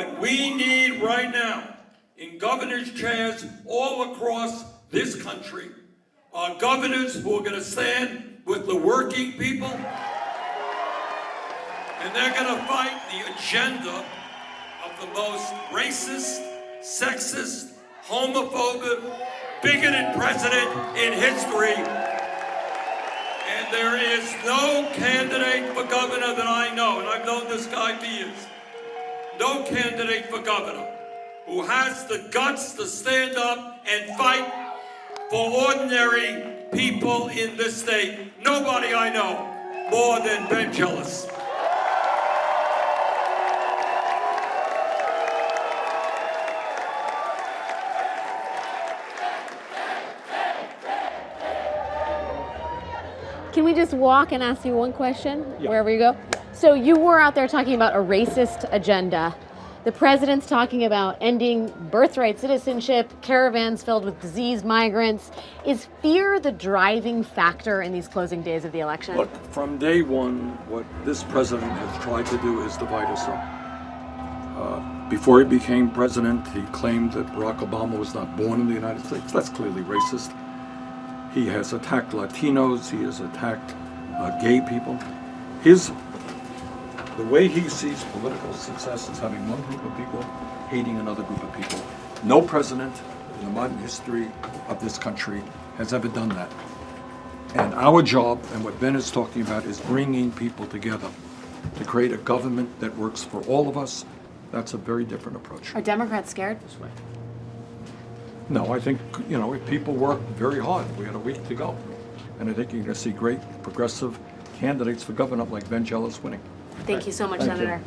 What we need right now in governor's chairs all across this country are governors who are going to stand with the working people and they're going to fight the agenda of the most racist, sexist, homophobic, bigoted president in history. And there is no candidate for governor that I know, and I've known this guy for years, no candidate for governor who has the guts to stand up and fight for ordinary people in this state. Nobody I know more than Ben Jealous. Can we just walk and ask you one question wherever you go? So you were out there talking about a racist agenda. The president's talking about ending birthright citizenship, caravans filled with diseased migrants. Is fear the driving factor in these closing days of the election? Look, from day one, what this president has tried to do is divide us up. Uh, before he became president, he claimed that Barack Obama was not born in the United States. That's clearly racist. He has attacked Latinos. He has attacked uh, gay people. His the way he sees political success is having one group of people hating another group of people. No president in the modern history of this country has ever done that. And our job, and what Ben is talking about, is bringing people together to create a government that works for all of us. That's a very different approach. Are Democrats scared? This way? No, I think, you know, if people work very hard. We had a week to go. And I think you're going to see great progressive candidates for governor like Ben Jealous winning. Thank you so much, Thank you. Senator.